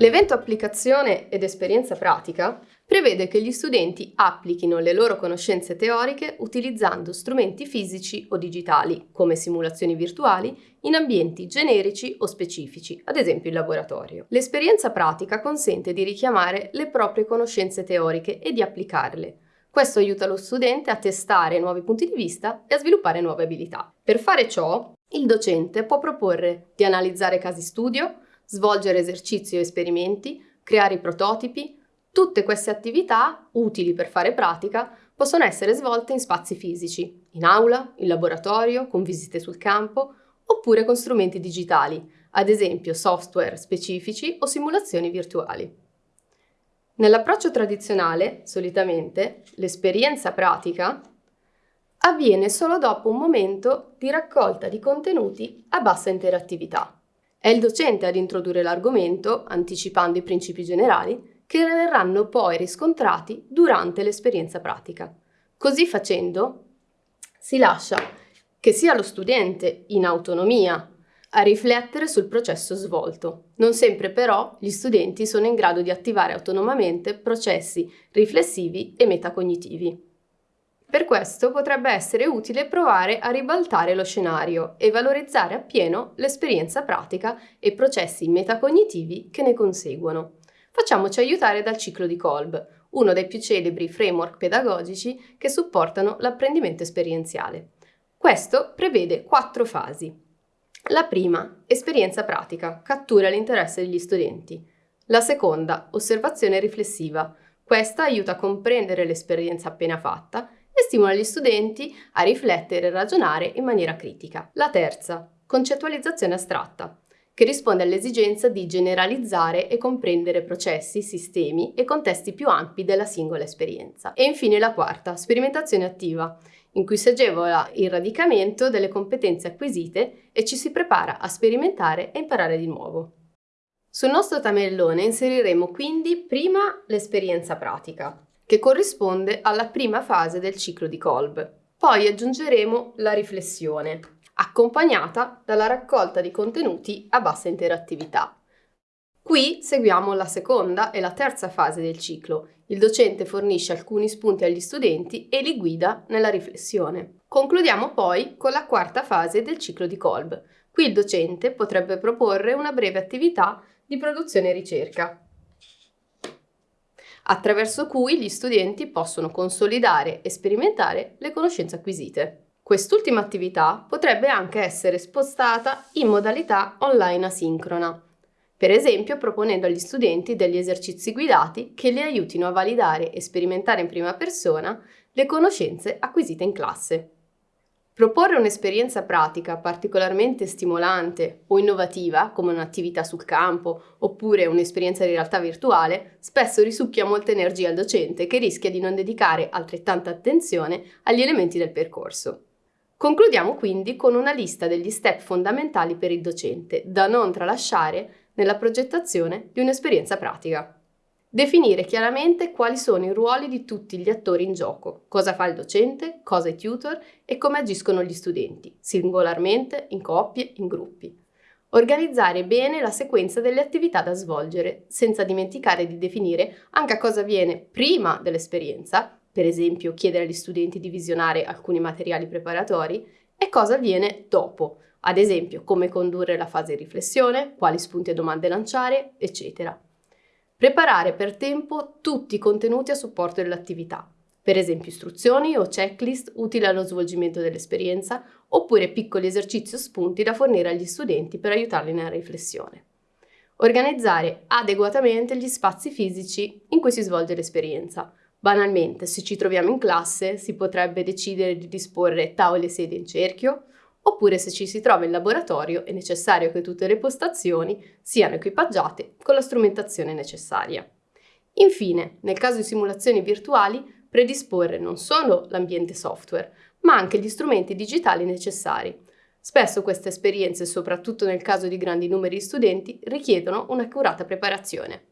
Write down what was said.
L'evento applicazione ed esperienza pratica prevede che gli studenti applichino le loro conoscenze teoriche utilizzando strumenti fisici o digitali, come simulazioni virtuali, in ambienti generici o specifici, ad esempio il laboratorio. L'esperienza pratica consente di richiamare le proprie conoscenze teoriche e di applicarle. Questo aiuta lo studente a testare nuovi punti di vista e a sviluppare nuove abilità. Per fare ciò, il docente può proporre di analizzare casi studio, svolgere esercizi o esperimenti, creare i prototipi. Tutte queste attività, utili per fare pratica, possono essere svolte in spazi fisici, in aula, in laboratorio, con visite sul campo, oppure con strumenti digitali, ad esempio software specifici o simulazioni virtuali. Nell'approccio tradizionale, solitamente, l'esperienza pratica avviene solo dopo un momento di raccolta di contenuti a bassa interattività. È il docente ad introdurre l'argomento, anticipando i principi generali, che verranno poi riscontrati durante l'esperienza pratica. Così facendo, si lascia che sia lo studente in autonomia a riflettere sul processo svolto. Non sempre però gli studenti sono in grado di attivare autonomamente processi riflessivi e metacognitivi. Per questo potrebbe essere utile provare a ribaltare lo scenario e valorizzare appieno l'esperienza pratica e processi metacognitivi che ne conseguono. Facciamoci aiutare dal ciclo di Kolb, uno dei più celebri framework pedagogici che supportano l'apprendimento esperienziale. Questo prevede quattro fasi. La prima, esperienza pratica, cattura l'interesse degli studenti. La seconda, osservazione riflessiva. Questa aiuta a comprendere l'esperienza appena fatta stimola gli studenti a riflettere e ragionare in maniera critica. La terza, concettualizzazione astratta, che risponde all'esigenza di generalizzare e comprendere processi, sistemi e contesti più ampi della singola esperienza. E infine la quarta, sperimentazione attiva, in cui si agevola il radicamento delle competenze acquisite e ci si prepara a sperimentare e imparare di nuovo. Sul nostro tabellone inseriremo quindi prima l'esperienza pratica, che corrisponde alla prima fase del ciclo di Kolb. Poi aggiungeremo la riflessione, accompagnata dalla raccolta di contenuti a bassa interattività. Qui seguiamo la seconda e la terza fase del ciclo. Il docente fornisce alcuni spunti agli studenti e li guida nella riflessione. Concludiamo poi con la quarta fase del ciclo di Kolb. Qui il docente potrebbe proporre una breve attività di produzione e ricerca, attraverso cui gli studenti possono consolidare e sperimentare le conoscenze acquisite. Quest'ultima attività potrebbe anche essere spostata in modalità online asincrona, per esempio proponendo agli studenti degli esercizi guidati che li aiutino a validare e sperimentare in prima persona le conoscenze acquisite in classe. Proporre un'esperienza pratica particolarmente stimolante o innovativa, come un'attività sul campo oppure un'esperienza di realtà virtuale, spesso risucchia molta energia al docente che rischia di non dedicare altrettanta attenzione agli elementi del percorso. Concludiamo quindi con una lista degli step fondamentali per il docente, da non tralasciare nella progettazione di un'esperienza pratica. Definire chiaramente quali sono i ruoli di tutti gli attori in gioco, cosa fa il docente, cosa i tutor e come agiscono gli studenti, singolarmente, in coppie, in gruppi. Organizzare bene la sequenza delle attività da svolgere, senza dimenticare di definire anche cosa avviene prima dell'esperienza, per esempio chiedere agli studenti di visionare alcuni materiali preparatori, e cosa avviene dopo, ad esempio come condurre la fase di riflessione, quali spunti e domande lanciare, eccetera. Preparare per tempo tutti i contenuti a supporto dell'attività, per esempio istruzioni o checklist utili allo svolgimento dell'esperienza, oppure piccoli esercizi o spunti da fornire agli studenti per aiutarli nella riflessione. Organizzare adeguatamente gli spazi fisici in cui si svolge l'esperienza. Banalmente, se ci troviamo in classe, si potrebbe decidere di disporre tavole e sedie in cerchio, oppure se ci si trova in laboratorio è necessario che tutte le postazioni siano equipaggiate con la strumentazione necessaria. Infine, nel caso di simulazioni virtuali, predisporre non solo l'ambiente software, ma anche gli strumenti digitali necessari. Spesso queste esperienze, soprattutto nel caso di grandi numeri di studenti, richiedono un'accurata preparazione.